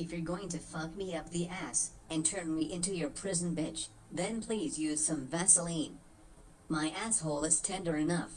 If you're going to fuck me up the ass and turn me into your prison bitch, then please use some Vaseline. My asshole is tender enough.